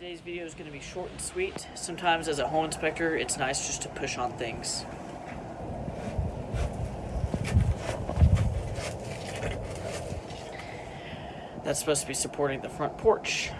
Today's video is going to be short and sweet. Sometimes as a home inspector, it's nice just to push on things. That's supposed to be supporting the front porch.